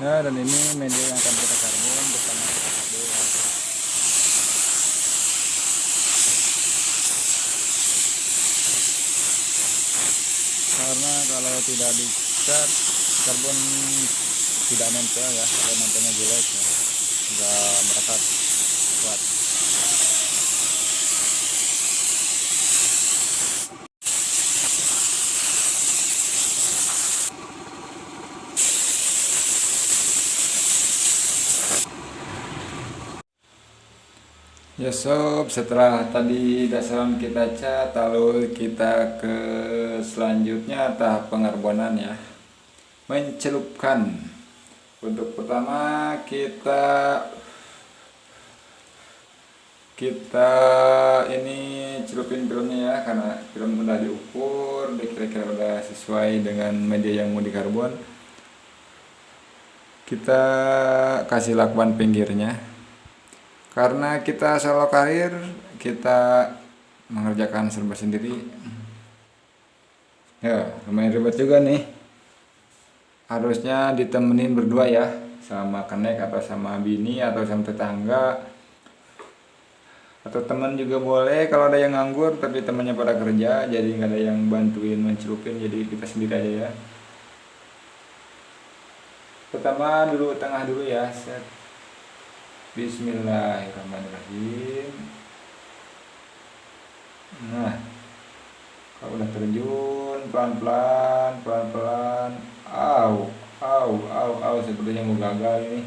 Nah, dan ini media yang akan kita karbon bersama KHD ya. Karena kalau tidak dicat karbon tidak nempel ya, kalau nempelnya jelek ya, nggak merekat kuat. Ya sob, setelah tadi dasaran kita cat, lalu kita ke selanjutnya tahap pengarbonan ya. Mencelupkan. Untuk pertama kita kita ini celupin filmnya ya karena film udah diukur, kira-kira udah sesuai dengan media yang mau dikarbon. Kita kasih lakban pinggirnya karena kita solo karir kita mengerjakan serba sendiri. Ya lumayan ribet juga nih. Harusnya ditemenin berdua ya sama kenek atau sama bini atau sama tetangga. Atau teman juga boleh kalau ada yang nganggur tapi temannya pada kerja jadi nggak ada yang bantuin mencelupin jadi kita sendiri aja ya. Pertama dulu tengah dulu ya set Bismillahirrahmanirrahim. Nah Kalau udah terjun Pelan-pelan Pelan-pelan. Au Au Au Au Sepertinya mau gagal ini.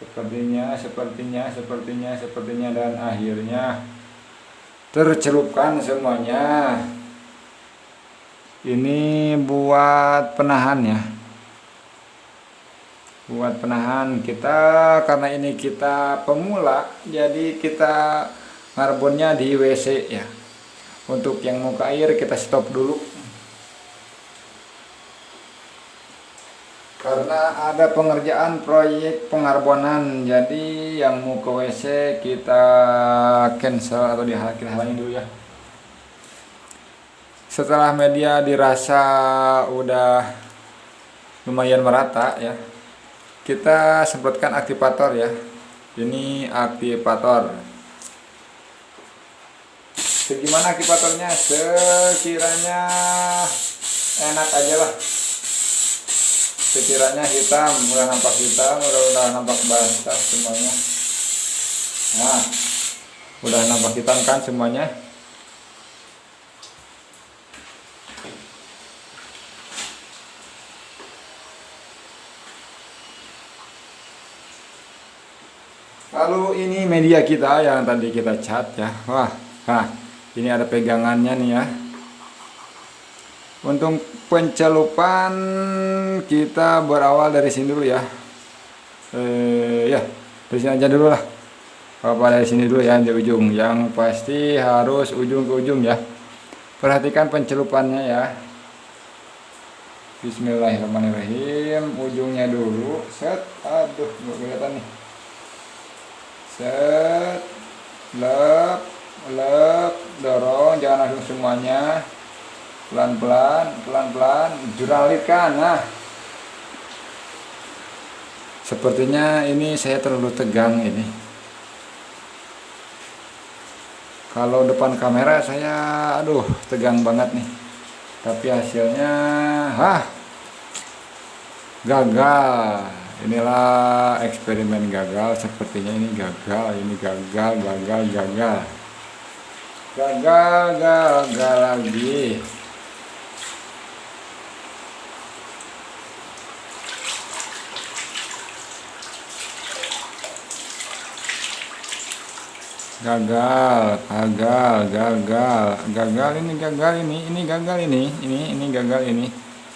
Sepertinya Sepertinya Sepertinya Sepertinya Dan akhirnya Tercelupkan semuanya. Ini buat penahan ya buat penahan kita karena ini kita pemula jadi kita ngarbonnya di WC ya. Untuk yang mau ke air kita stop dulu. Karena ada pengerjaan proyek pengarbonan jadi yang mau ke WC kita cancel atau dihalangi dulu ya. Setelah media dirasa udah lumayan merata ya kita semprotkan aktivator ya. Ini aktivator. Segimana aktivatornya? Sekiranya enak aja lah. Sekiranya hitam udah nampak hitam udah udah nampak basah semuanya. Nah udah nampak hitam kan semuanya Lalu ini media kita yang tadi kita cat ya. Wah, nah ini ada pegangannya nih ya. Untuk pencelupan kita berawal dari sini dulu ya. Eh ya, dari aja dulu lah. Apa dari sini dulu ya di ujung. Yang pasti harus ujung ke ujung ya. Perhatikan pencelupannya ya. Bismillahirrahmanirrahim. Ujungnya dulu. Set. Aduh, nggak kelihatan nih set. Lep lep dorong. Jangan langsung semuanya. Pelan-pelan. Pelan-pelan. Juralitkan nah. Sepertinya ini saya terlalu tegang ini. Kalau depan kamera saya aduh tegang banget nih. Tapi hasilnya hah? Gagal inilah eksperimen gagal sepertinya ini gagal ini gagal gagal gagal. Gagal gagal lagi. Gagal gagal gagal. Gagal ini gagal ini ini gagal ini ini ini gagal ini.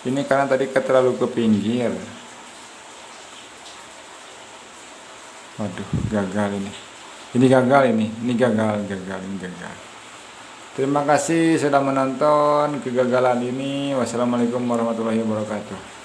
Ini karena tadi terlalu ke pinggir waduh gagal ini. Ini gagal ini ini gagal gagal ini gagal. Terima kasih sudah menonton kegagalan ini. Wassalamualaikum warahmatullahi wabarakatuh